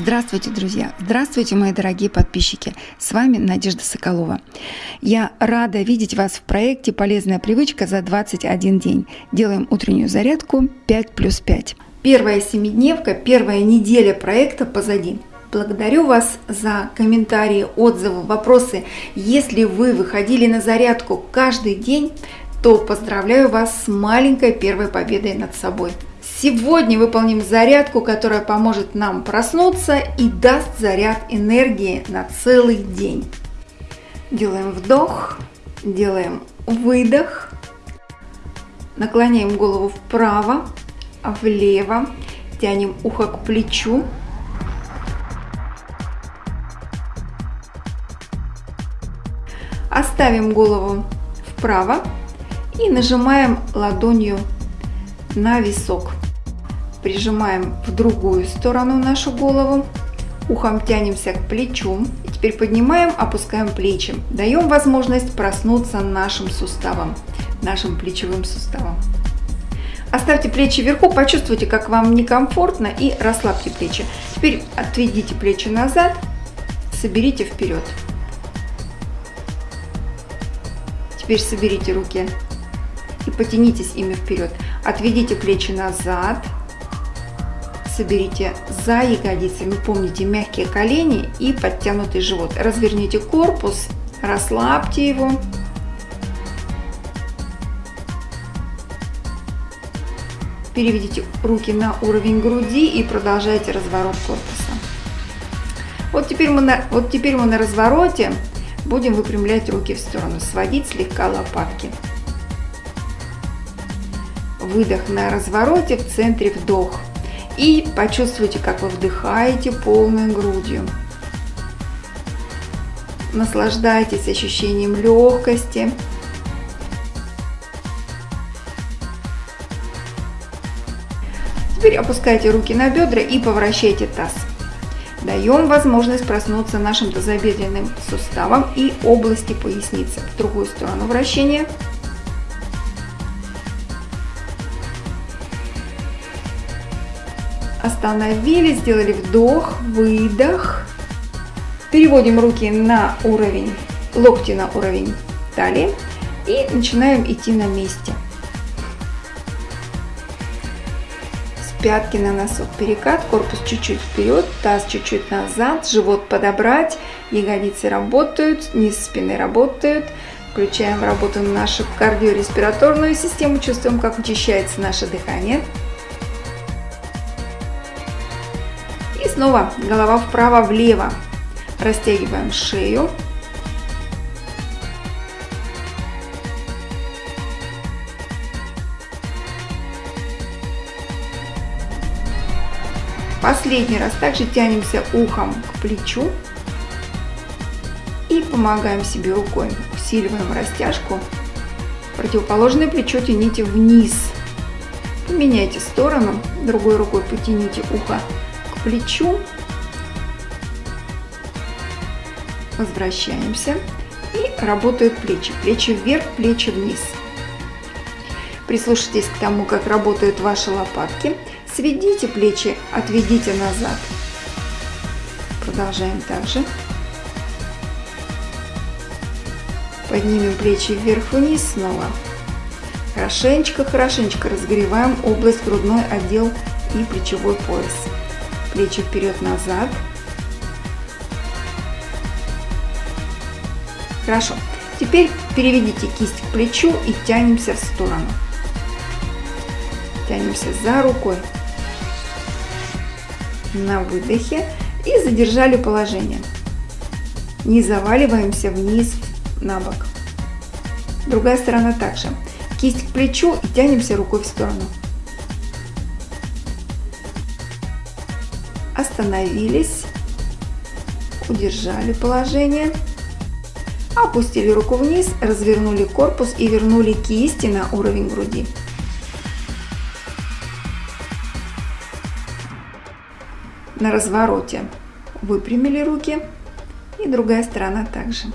Здравствуйте, друзья! Здравствуйте, мои дорогие подписчики! С вами Надежда Соколова. Я рада видеть вас в проекте «Полезная привычка за 21 день». Делаем утреннюю зарядку 5 плюс 5. Первая семидневка, первая неделя проекта позади. Благодарю вас за комментарии, отзывы, вопросы. Если вы выходили на зарядку каждый день, то поздравляю вас с маленькой первой победой над собой – Сегодня выполним зарядку, которая поможет нам проснуться и даст заряд энергии на целый день. Делаем вдох, делаем выдох, наклоняем голову вправо, влево, тянем ухо к плечу. Оставим голову вправо и нажимаем ладонью на висок прижимаем в другую сторону нашу голову, ухом тянемся к плечу. И теперь поднимаем, опускаем плечи. Даем возможность проснуться нашим суставам, нашим плечевым суставам. Оставьте плечи вверху, почувствуйте, как вам некомфортно и расслабьте плечи. Теперь отведите плечи назад, соберите вперед. Теперь соберите руки и потянитесь ими вперед. Отведите плечи назад, соберите за ягодицами, помните мягкие колени и подтянутый живот. Разверните корпус, расслабьте его. Переведите руки на уровень груди и продолжайте разворот корпуса. Вот теперь мы на, вот теперь мы на развороте будем выпрямлять руки в сторону, сводить слегка лопатки. Выдох на развороте, в центре вдох. И почувствуйте, как вы вдыхаете полной грудью. Наслаждайтесь ощущением легкости. Теперь опускайте руки на бедра и поворачивайте таз. Даем возможность проснуться нашим тазобедренным суставом и области поясницы. В другую сторону вращения. Остановились, сделали вдох, выдох. Переводим руки на уровень, локти на уровень талии и начинаем идти на месте. С пятки на носок перекат, корпус чуть-чуть вперед, таз чуть-чуть назад, живот подобрать, ягодицы работают, низ спины работают. Включаем работу нашу кардиореспираторную систему, чувствуем, как учащается наше дыхание. Снова голова вправо-влево. Растягиваем шею. Последний раз также тянемся ухом к плечу и помогаем себе рукой. Усиливаем растяжку. Противоположное плечо тяните вниз. Поменяйте сторону, другой рукой потяните ухо плечу. Возвращаемся. И работают плечи. Плечи вверх, плечи вниз. Прислушайтесь к тому, как работают ваши лопатки. Сведите плечи, отведите назад. Продолжаем также. Поднимем плечи вверх-вниз снова. Хорошенечко-хорошенечко разогреваем область грудной отдел и плечевой пояс плечи вперед-назад. Хорошо. Теперь переведите кисть к плечу и тянемся в сторону. Тянемся за рукой. На выдохе. И задержали положение. Не заваливаемся вниз на бок. Другая сторона также. Кисть к плечу и тянемся рукой в сторону. Остановились, удержали положение, опустили руку вниз, развернули корпус и вернули кисти на уровень груди. На развороте выпрямили руки и другая сторона также.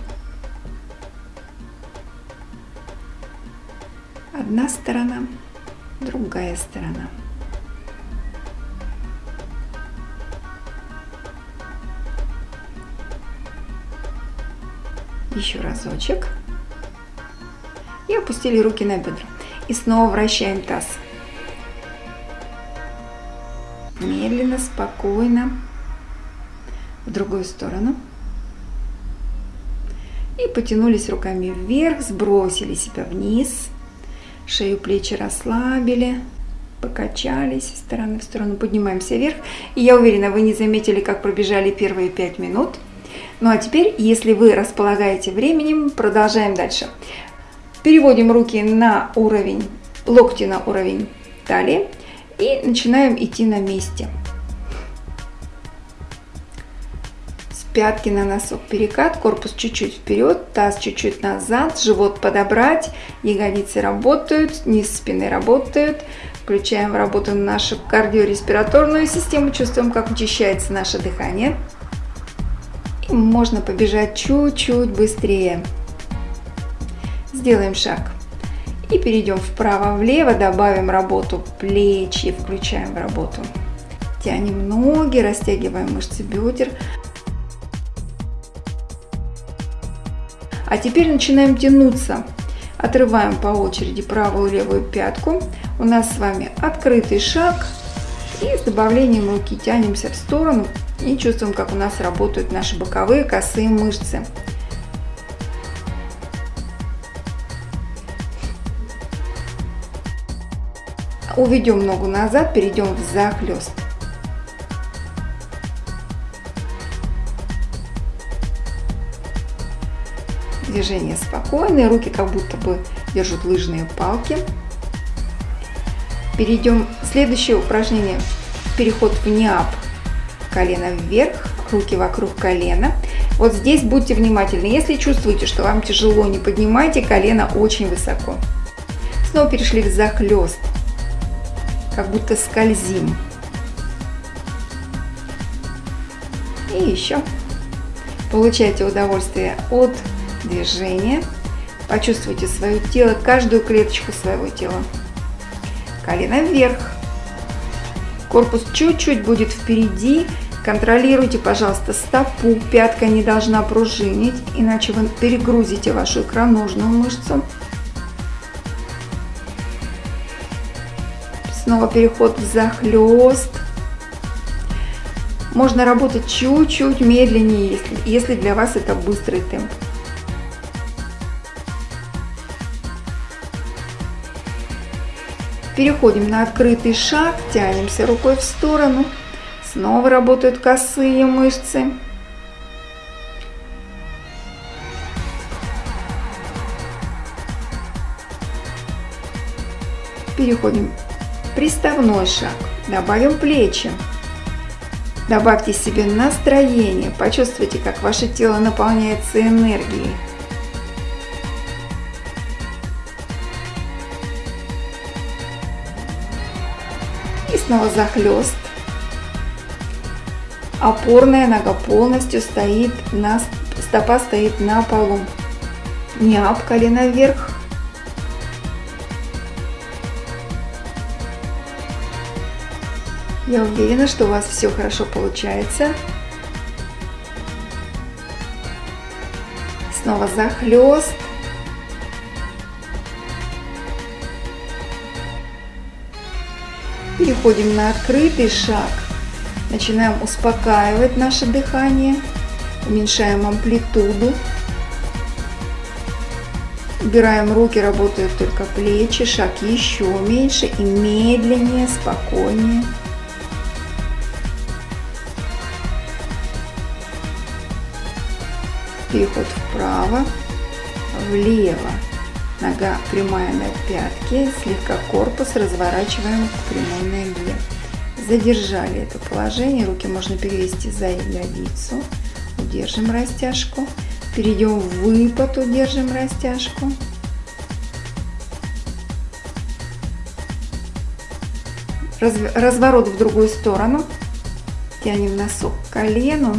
Одна сторона, другая сторона. Еще разочек. И опустили руки на бедра. И снова вращаем таз. Медленно, спокойно. В другую сторону. И потянулись руками вверх, сбросили себя вниз. Шею, плечи расслабили, покачались из стороны в сторону, поднимаемся вверх. И я уверена, вы не заметили, как пробежали первые пять минут. Ну а теперь, если вы располагаете временем, продолжаем дальше. Переводим руки на уровень, локти на уровень талии и начинаем идти на месте. пятки на носок перекат, корпус чуть-чуть вперед, таз чуть-чуть назад, живот подобрать, ягодицы работают, низ спины работает. Включаем в работу нашу кардиореспираторную систему, чувствуем, как учащается наше дыхание. Можно побежать чуть-чуть быстрее. Сделаем шаг. И перейдем вправо-влево, добавим работу плечи, включаем в работу. Тянем ноги, растягиваем мышцы бедер. А теперь начинаем тянуться. Отрываем по очереди правую и левую пятку. У нас с вами открытый шаг. И с добавлением руки тянемся в сторону и чувствуем, как у нас работают наши боковые косые мышцы. Уведем ногу назад, перейдем в захлест. Движение спокойное, руки как будто бы держат лыжные палки. Перейдем. Следующее упражнение. Переход в ниап. Колено вверх, руки вокруг колена. Вот здесь будьте внимательны. Если чувствуете, что вам тяжело, не поднимайте колено очень высоко. Снова перешли в захлест. Как будто скользим. И еще. Получайте удовольствие от движение. Почувствуйте свое тело, каждую клеточку своего тела. Колено вверх. Корпус чуть-чуть будет впереди. Контролируйте, пожалуйста, стопу. Пятка не должна пружинить, иначе вы перегрузите вашу икроножную мышцу. Снова переход в захлест. Можно работать чуть-чуть медленнее, если, если для вас это быстрый темп. Переходим на открытый шаг, тянемся рукой в сторону. Снова работают косые мышцы. Переходим приставной шаг. Добавим плечи. Добавьте себе настроение. Почувствуйте, как ваше тело наполняется энергией. снова захлест. Опорная нога полностью стоит на стопа стоит на полу. Не об колено вверх. Я уверена, что у вас все хорошо получается. Снова захлест. Переходим на открытый шаг. Начинаем успокаивать наше дыхание. Уменьшаем амплитуду. Убираем руки, работают только плечи. Шаг еще меньше и медленнее, спокойнее. Переход вправо, влево. Нога прямая на пятке, слегка корпус разворачиваем к прямой ноге. Задержали это положение, руки можно перевести за ягодицу. Удержим растяжку. Перейдем в выпад, удержим растяжку. Разворот в другую сторону. Тянем носок к колену.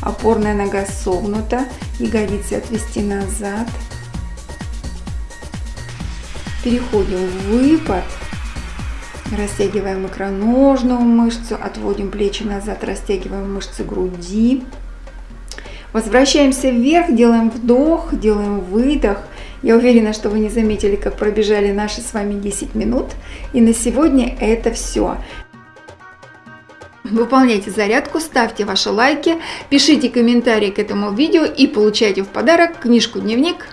Опорная нога согнута. Ягодицы отвести назад. Переходим в выпад. Растягиваем икроножную мышцу, отводим плечи назад, растягиваем мышцы груди. Возвращаемся вверх, делаем вдох, делаем выдох. Я уверена, что вы не заметили, как пробежали наши с вами 10 минут. И на сегодня это все. Выполняйте зарядку, ставьте ваши лайки, пишите комментарии к этому видео и получайте в подарок книжку-дневник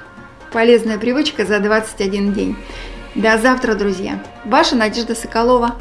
«Полезная привычка за 21 день». До завтра, друзья! Ваша Надежда Соколова.